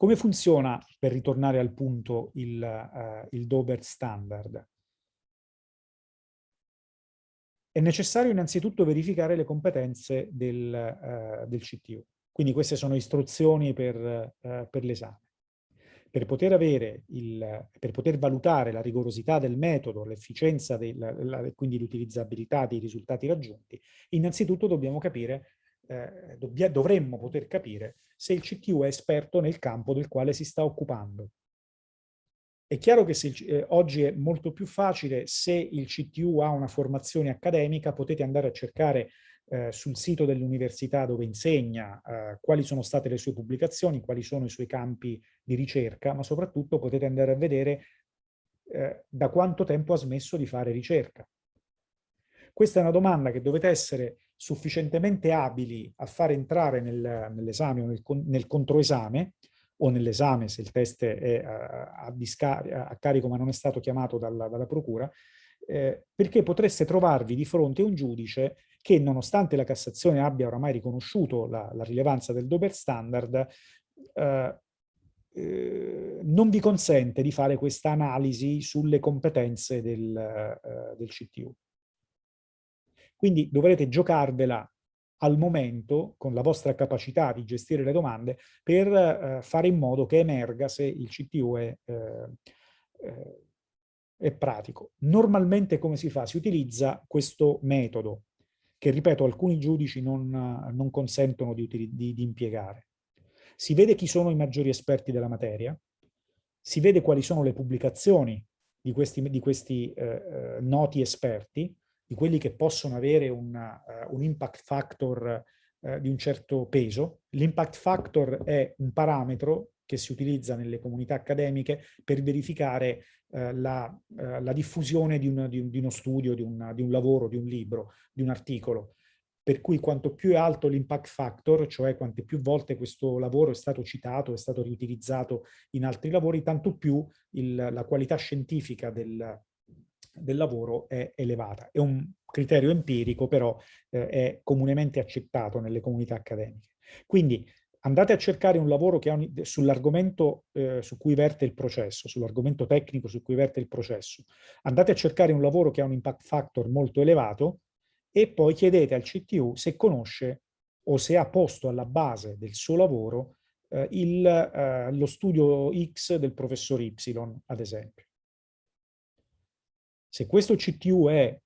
Come funziona, per ritornare al punto, il, uh, il Dober standard? È necessario innanzitutto verificare le competenze del, uh, del CTU. Quindi queste sono istruzioni per, uh, per l'esame. Per poter, avere il, per poter valutare la rigorosità del metodo, l'efficienza, quindi l'utilizzabilità dei risultati raggiunti, innanzitutto dobbiamo capire eh, dovremmo poter capire se il CTU è esperto nel campo del quale si sta occupando. È chiaro che se, eh, oggi è molto più facile, se il CTU ha una formazione accademica, potete andare a cercare eh, sul sito dell'università dove insegna eh, quali sono state le sue pubblicazioni, quali sono i suoi campi di ricerca, ma soprattutto potete andare a vedere eh, da quanto tempo ha smesso di fare ricerca. Questa è una domanda che dovete essere sufficientemente abili a far entrare nel, nell'esame o nel, nel controesame, o nell'esame se il test è a, a, a, carico ma non è stato chiamato dalla, dalla procura, eh, perché potreste trovarvi di fronte a un giudice che nonostante la Cassazione abbia oramai riconosciuto la, la rilevanza del Dober Standard, eh, eh, non vi consente di fare questa analisi sulle competenze del, eh, del CTU. Quindi dovrete giocarvela al momento, con la vostra capacità di gestire le domande, per eh, fare in modo che emerga se il CTU è, eh, eh, è, pratico. Normalmente come si fa? Si utilizza questo metodo, che ripeto alcuni giudici non, non consentono di, di, di impiegare. Si vede chi sono i maggiori esperti della materia, si vede quali sono le pubblicazioni di questi, di questi eh, eh noti esperti, di quelli che possono avere una, uh, un impact factor uh, di un certo peso. L'impact factor è un parametro che si utilizza nelle comunità accademiche per verificare uh, la, la, diffusione di, un, di, un, di uno studio, di, una, di un lavoro, di un libro, di un articolo. Per cui quanto più è alto l'impact factor, cioè quante più volte questo lavoro è stato citato, è stato riutilizzato in altri lavori, tanto più il, la qualità scientifica del, del lavoro è elevata. È un criterio empirico, però eh, è comunemente accettato nelle comunità accademiche. Quindi andate a cercare un lavoro sull'argomento eh, su cui verte il processo, sull'argomento tecnico su cui verte il processo. Andate a cercare un lavoro che ha un impact factor molto elevato e poi chiedete al CTU se conosce o se ha posto alla base del suo lavoro eh, il, eh, lo studio X del professor Y, ad esempio. Se questo CTU è,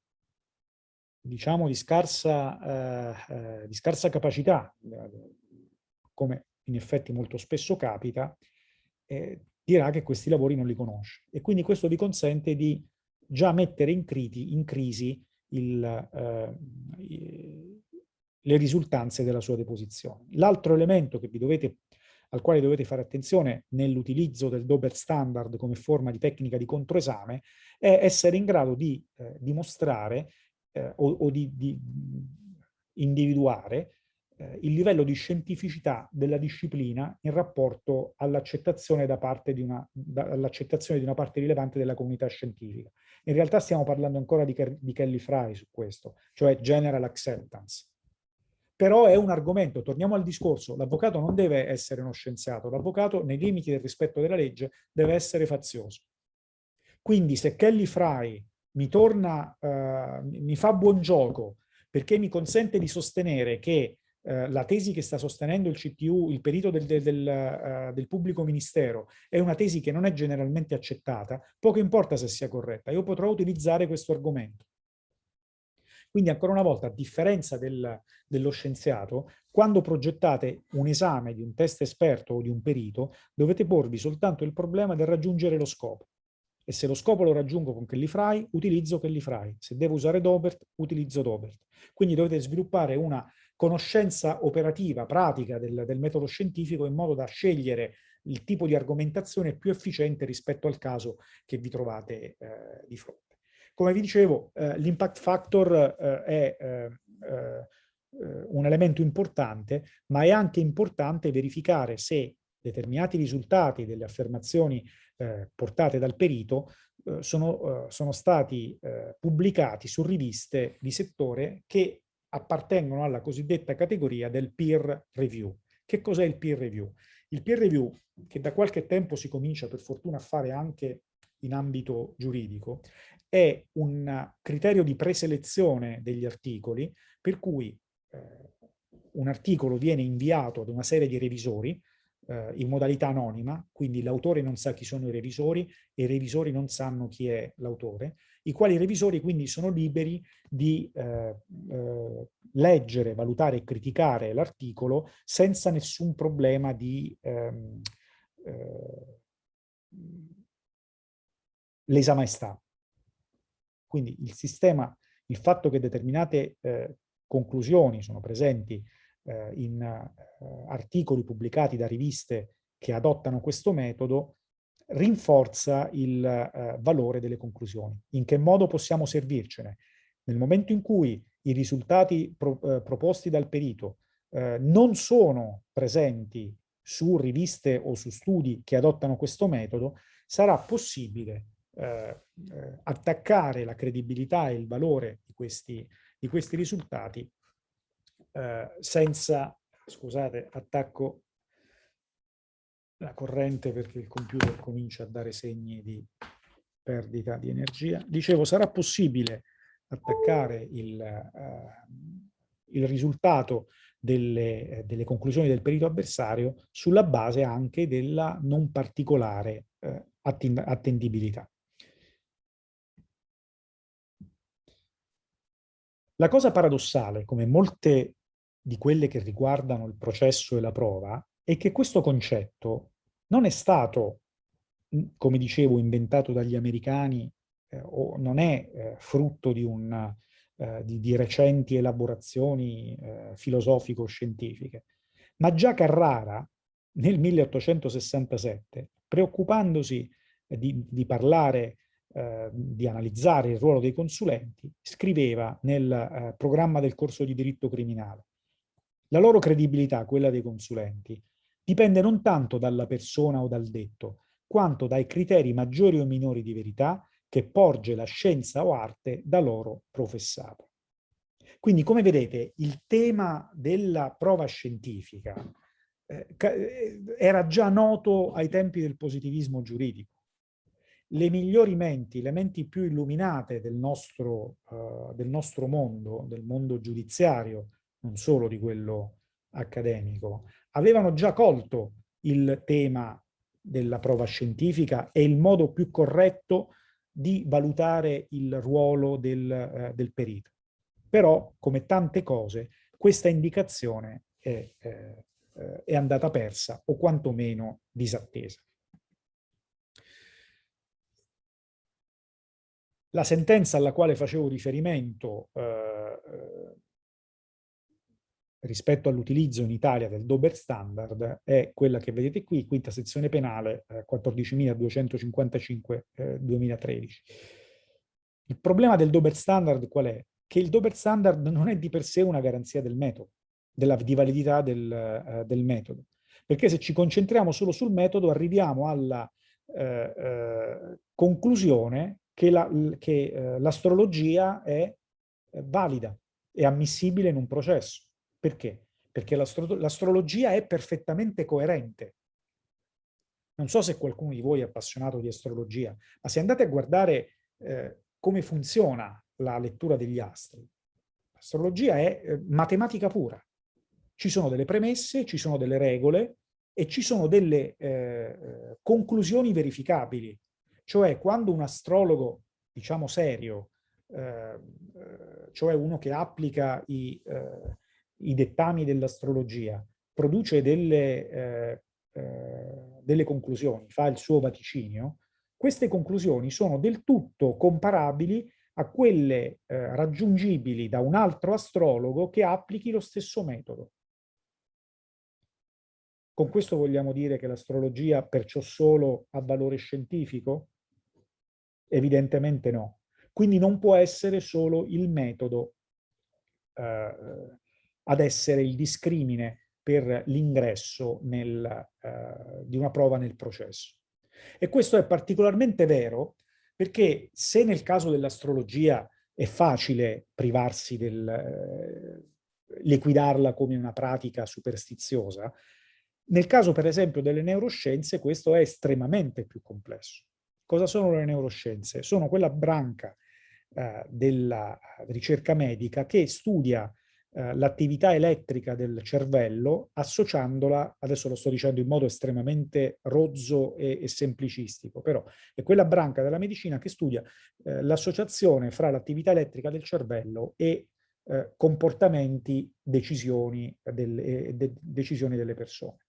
diciamo, di scarsa, eh, eh, di scarsa capacità, come in effetti molto spesso capita, eh, dirà che questi lavori non li conosce. E quindi questo vi consente di già mettere in, criti, in crisi il, eh, le risultanze della sua deposizione. L'altro elemento che vi dovete al quale dovete fare attenzione nell'utilizzo del Dober standard come forma di tecnica di controesame, è essere in grado di eh, dimostrare eh, o, o, di, di individuare eh, il livello di scientificità della disciplina in rapporto all'accettazione da parte di una, di una parte rilevante della comunità scientifica. In realtà stiamo parlando ancora di, di Kelly Fry su questo, cioè general acceptance però è un argomento, torniamo al discorso, l'avvocato non deve essere uno scienziato, l'avvocato nei limiti del rispetto della legge deve essere fazioso. Quindi se Kelly Fry mi torna, uh, mi fa buon gioco perché mi consente di sostenere che uh, la tesi che sta sostenendo il CTU, il perito del, del, del, uh, del pubblico ministero, è una tesi che non è generalmente accettata, poco importa se sia corretta, io potrò utilizzare questo argomento. Quindi ancora una volta, a differenza del, dello scienziato, quando progettate un esame di un test esperto o di un perito, dovete porvi soltanto il problema del raggiungere lo scopo. E se lo scopo lo raggiungo con Kelly Fry, utilizzo Kelly Fry. Se devo usare Dobert, utilizzo Dobert. Quindi dovete sviluppare una conoscenza operativa, pratica del, del metodo scientifico in modo da scegliere il tipo di argomentazione più efficiente rispetto al caso che vi trovate eh, di fronte. Come vi dicevo, eh, l'impact factor eh, è eh, eh, un elemento importante, ma è anche importante verificare se determinati risultati delle affermazioni eh, portate dal perito eh, sono, sono, stati pubblicati su riviste di settore che appartengono alla cosiddetta categoria del peer review. Che cos'è il peer review? Il peer review, che da qualche tempo si comincia per fortuna a fare anche in ambito giuridico, è un criterio di preselezione degli articoli per cui eh, un articolo viene inviato ad una serie di revisori eh, in modalità anonima, quindi l'autore non sa chi sono i revisori e i revisori non sanno chi è l'autore, i quali revisori quindi sono liberi di eh, eh, leggere, valutare e criticare l'articolo senza nessun problema di ehm, eh, lesa maestà. Quindi il sistema, il fatto che determinate eh, conclusioni sono presenti eh, in eh, articoli pubblicati da riviste che adottano questo metodo rinforza il eh, valore delle conclusioni. In che modo possiamo servircene? Nel momento in cui i risultati pro, eh, proposti dal perito eh, non sono presenti su riviste o su studi che adottano questo metodo, sarà possibile eh, eh, attaccare la credibilità e il valore di questi, di questi risultati eh, senza, scusate, attacco la corrente perché il computer comincia a dare segni di perdita di energia. Dicevo, sarà possibile attaccare il, uh, il risultato delle, delle, conclusioni del perito avversario sulla base anche della non particolare uh, attendibilità. La cosa paradossale, come molte di quelle che riguardano il processo e la prova è che questo concetto non è stato, come dicevo, inventato dagli americani eh, o non è eh, frutto di, un, eh, di, di, recenti elaborazioni eh, filosofico-scientifiche, ma già Carrara nel 1867, preoccupandosi di, di parlare eh, di analizzare il ruolo dei consulenti, scriveva nel eh, programma del corso di diritto criminale la loro credibilità, quella dei consulenti, dipende non tanto dalla persona o dal detto, quanto dai criteri maggiori o minori di verità che porge la scienza o arte da loro professata. Quindi, come vedete, il tema della prova scientifica eh, eh, era già noto ai tempi del positivismo giuridico. Le migliori menti, le menti più illuminate del nostro, uh, del nostro mondo, del mondo giudiziario, non solo di quello accademico, avevano già colto il tema della prova scientifica e il modo più corretto di valutare il ruolo del, eh, del perito. Però, come tante cose, questa indicazione è, eh, è andata persa o quantomeno disattesa. La sentenza alla quale facevo riferimento eh, eh rispetto all'utilizzo in Italia del Dober Standard è quella che vedete qui, quinta sezione penale eh, 14.255 eh, 2013. Il problema del Dober Standard qual è? Che il Dober Standard non è di per sé una garanzia del metodo, della, di validità del, eh, del metodo. Perché se ci concentriamo solo sul metodo arriviamo alla eh, conclusione che l'astrologia la, è eh, valida, è ammissibile in un processo. Perché? Perché l'astrologia è perfettamente coerente. Non so se qualcuno di voi è appassionato di astrologia, ma se andate a guardare eh, come funziona la lettura degli astri, l'astrologia è eh, matematica pura. Ci sono delle premesse, ci sono delle regole e ci sono delle eh, conclusioni verificabili. Cioè quando un astrologo, diciamo serio, eh, eh, cioè uno che applica i, eh, i dettami dell'astrologia, produce delle, eh, eh, delle conclusioni, fa il suo vaticinio, queste conclusioni sono del tutto comparabili a quelle eh, raggiungibili da un altro astrologo che applichi lo stesso metodo. Con questo vogliamo dire che l'astrologia perciò solo ha valore scientifico? Evidentemente no. Quindi non può essere solo il metodo eh, ad essere il discrimine per l'ingresso uh, di una prova nel processo. E questo è particolarmente vero perché se nel caso dell'astrologia è facile privarsi del... Eh, liquidarla come una pratica superstiziosa, Nel caso, per esempio, delle neuroscienze, questo è estremamente più complesso. Cosa sono le neuroscienze? Sono quella branca eh, della ricerca medica che studia eh, l'attività elettrica del cervello associandola, adesso lo sto dicendo in modo estremamente rozzo e, e semplicistico, però è quella branca della medicina che studia eh, l'associazione fra l'attività elettrica del cervello e eh, comportamenti, decisioni, del, de, decisioni delle persone.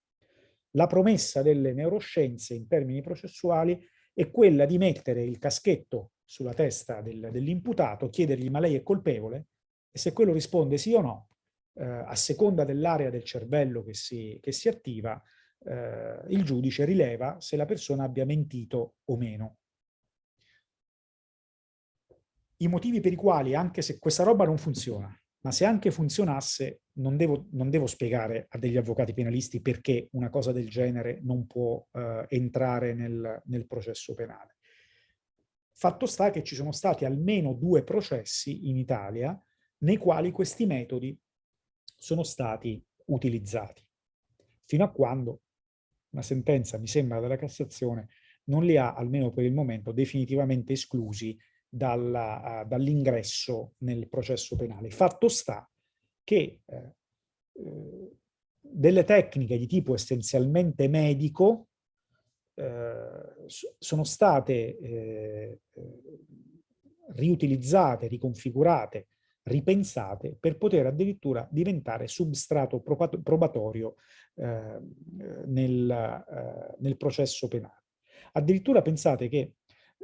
La promessa delle neuroscienze in termini processuali è quella di mettere il caschetto sulla testa del, dell'imputato, chiedergli ma lei è colpevole? e se quello risponde sì o no, eh, a seconda dell'area del cervello che si, che si attiva, eh, il giudice rileva se la persona abbia mentito o meno. I motivi per i quali, anche se questa roba non funziona, ma se anche funzionasse, non devo, non devo spiegare a degli avvocati penalisti perché una cosa del genere non può eh, entrare nel, nel processo penale. Fatto sta che ci sono stati almeno due processi in Italia nei quali questi metodi sono stati utilizzati, fino a quando una sentenza, mi sembra, della Cassazione non li ha, almeno per il momento, definitivamente esclusi dall'ingresso dall nel processo penale. Fatto sta che eh, eh, delle tecniche di tipo essenzialmente medico eh, sono state eh, eh, riutilizzate, riconfigurate ripensate per poter addirittura diventare substrato probatorio eh, nel, nel, processo penale. Addirittura pensate che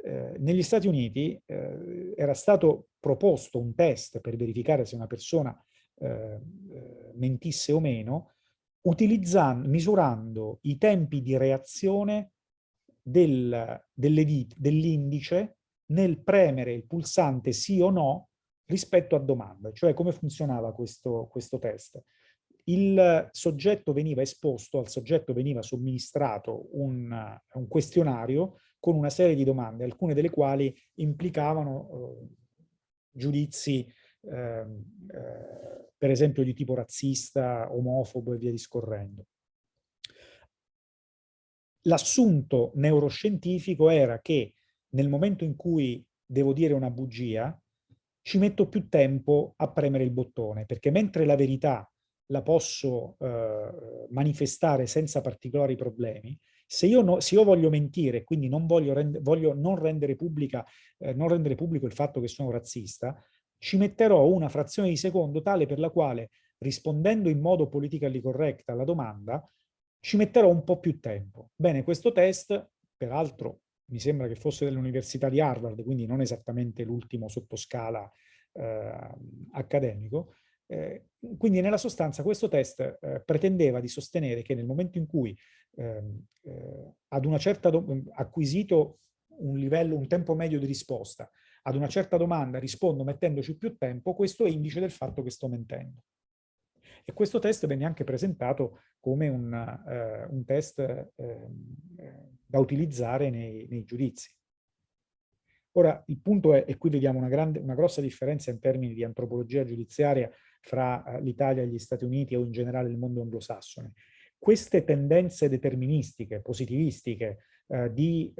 eh, negli Stati Uniti eh, era stato proposto un test per verificare se una persona eh, eh, mentisse o meno, misurando i tempi di reazione del, dell'indice nel premere il pulsante sì o no rispetto a domanda, cioè come funzionava questo, questo test. Il soggetto veniva esposto, al soggetto veniva somministrato un, un questionario con una serie di domande, alcune delle quali implicavano eh, giudizi ehm, eh, per esempio di tipo razzista, omofobo e via discorrendo. L'assunto neuroscientifico era che nel momento in cui devo dire una bugia, ci metto più tempo a premere il bottone, perché mentre la verità la posso eh, manifestare senza particolari problemi, se io, no, se io voglio mentire quindi non voglio, rend voglio non, rendere pubblica, eh, non rendere pubblico il fatto che sono razzista, ci metterò una frazione di secondo tale per la quale, rispondendo in modo politically correct alla domanda, ci metterò un po' più tempo. Bene, questo test, peraltro mi sembra che fosse dell'Università di Harvard, quindi non esattamente l'ultimo sottoscala eh, accademico. Eh, quindi nella sostanza questo test eh, pretendeva di sostenere che nel momento in cui eh, ad una certa acquisito un livello, un tempo medio di risposta, ad una certa domanda rispondo mettendoci più tempo, questo è indice del fatto che sto mentendo. E questo test venne anche presentato come un, uh, un test uh, da utilizzare nei, nei, giudizi. Ora, il punto è, e qui vediamo una, grande, una grossa differenza in termini di antropologia giudiziaria fra uh, l'Italia e gli Stati Uniti o in generale il mondo anglosassone. Queste tendenze deterministiche, positivistiche, di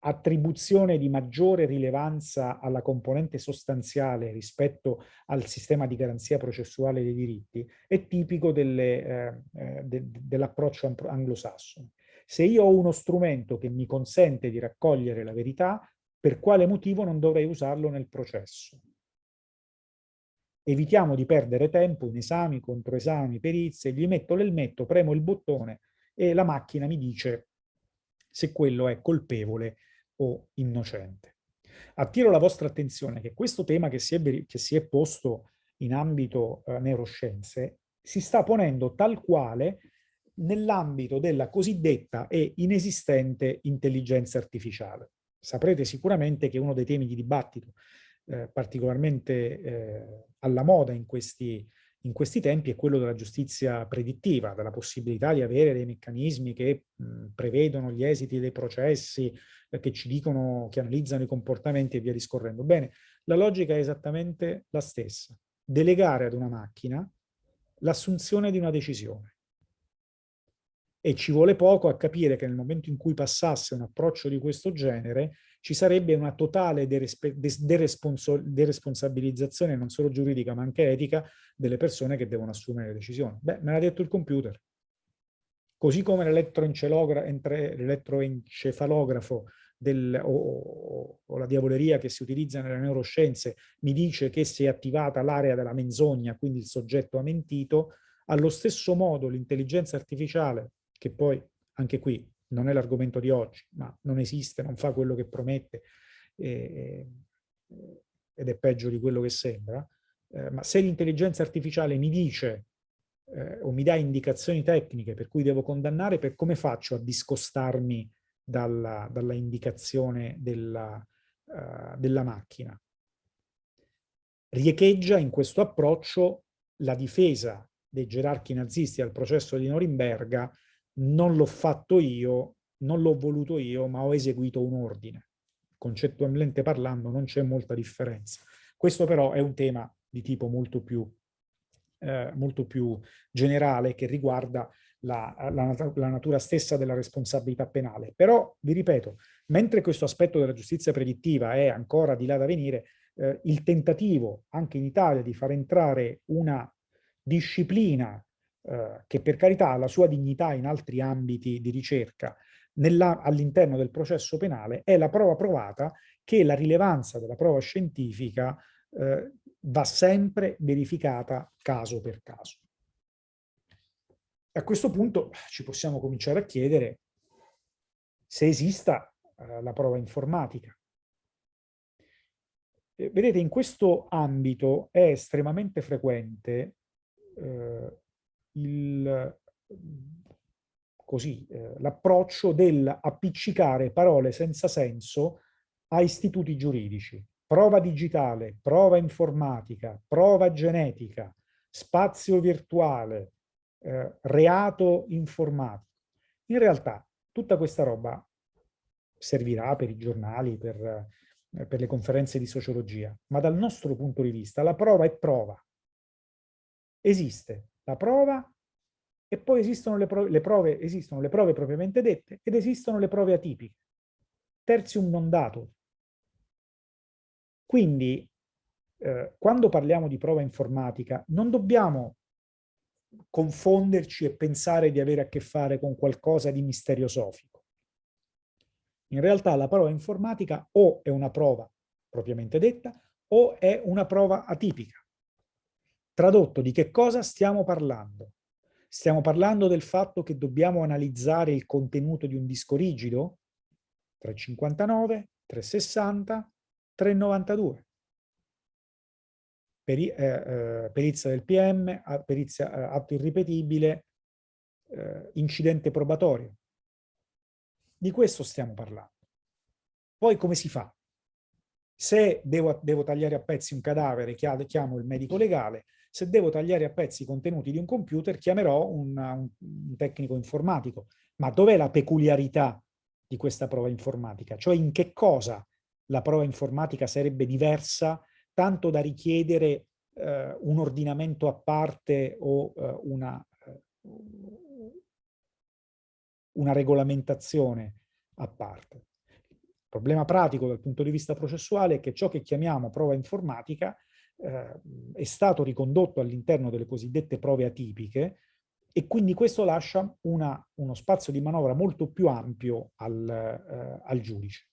attribuzione di maggiore rilevanza alla componente sostanziale rispetto al sistema di garanzia processuale dei diritti è tipico eh, eh, de, dell'approccio anglosassone. Se io ho uno strumento che mi consente di raccogliere la verità, per quale motivo non dovrei usarlo nel processo? Evitiamo di perdere tempo in esami, controesami, perizie, gli metto l'elmetto, premo il bottone e la macchina mi dice se quello è colpevole o innocente. Attiro la vostra attenzione che questo tema che si è, che si è posto in ambito eh, neuroscienze si sta ponendo tal quale nell'ambito della cosiddetta e inesistente intelligenza artificiale. Saprete sicuramente che uno dei temi di dibattito eh, particolarmente eh, alla moda in questi, in questi tempi è quello della giustizia predittiva, della possibilità di avere dei meccanismi che mh, prevedono gli esiti dei processi, eh, che ci dicono, che analizzano i comportamenti e via discorrendo. Bene, la logica è esattamente la stessa. Delegare ad una macchina l'assunzione di una decisione. e ci vuole poco a capire che nel momento in cui passasse un approccio di questo genere ci sarebbe una totale deresponsabilizzazione non solo giuridica ma anche etica delle persone che devono assumere le decisioni. Beh, me l'ha detto il computer. Così come l'elettroencefalografo del, o, o, la diavoleria che si utilizza nelle neuroscienze mi dice che si è attivata l'area della menzogna, quindi il soggetto ha mentito, allo stesso modo l'intelligenza artificiale che poi anche qui non è l'argomento di oggi, ma non esiste, non fa quello che promette eh, ed è peggio di quello che sembra, eh, ma se l'intelligenza artificiale mi dice eh, o mi dà indicazioni tecniche per cui devo condannare, per come faccio a discostarmi dalla, dalla indicazione della, uh, della macchina? Riecheggia in questo approccio la difesa dei gerarchi nazisti al processo di Norimberga non l'ho fatto io, non l'ho voluto io, ma ho eseguito un ordine. Concettualmente parlando non c'è molta differenza. Questo però è un tema di tipo molto più, eh, molto più generale che riguarda la, la, la, natura stessa della responsabilità penale. Però, vi ripeto, mentre questo aspetto della giustizia predittiva è ancora di là da venire, eh, il tentativo anche in Italia di far entrare una disciplina eh, che per carità ha la sua dignità in altri ambiti di ricerca, all'interno del processo penale, è la prova provata che la rilevanza della prova scientifica eh, va sempre verificata caso per caso. A questo punto ci possiamo cominciare a chiedere se esista eh, la prova informatica. Eh, vedete, in questo ambito è estremamente frequente eh, eh, l'approccio dell'appiccicare parole senza senso a istituti giuridici. Prova digitale, prova informatica, prova genetica, spazio virtuale, eh, reato informatico. In realtà tutta questa roba servirà per i giornali, per, eh, per le conferenze di sociologia, ma dal nostro punto di vista la prova è prova. Esiste la prova e poi esistono le prove, le prove, esistono le prove propriamente dette ed esistono le prove atipiche. Terzium non dato. Quindi, eh, quando parliamo di prova informatica, non dobbiamo confonderci e pensare di avere a che fare con qualcosa di misteriosofico. In realtà la prova informatica o è una prova propriamente detta o è una prova atipica. Tradotto, di che cosa stiamo parlando? Stiamo parlando del fatto che dobbiamo analizzare il contenuto di un disco rigido? 359, 360, 392. Peri, eh, eh, perizia del PM, perizia, eh, atto irripetibile, eh, incidente probatorio. Di questo stiamo parlando. Poi come si fa? Se devo, devo tagliare a pezzi un cadavere, chiamo il medico legale, se devo tagliare a pezzi i contenuti di un computer, chiamerò un, un, un tecnico informatico. Ma dov'è la peculiarità di questa prova informatica? Cioè in che cosa la prova informatica sarebbe diversa tanto da richiedere eh, un ordinamento a parte o eh, una, eh, una regolamentazione a parte. Il problema pratico dal punto di vista processuale è che ciò che chiamiamo prova informatica è stato ricondotto all'interno delle cosiddette prove atipiche e quindi questo lascia una, uno spazio di manovra molto più ampio al, eh, al giudice.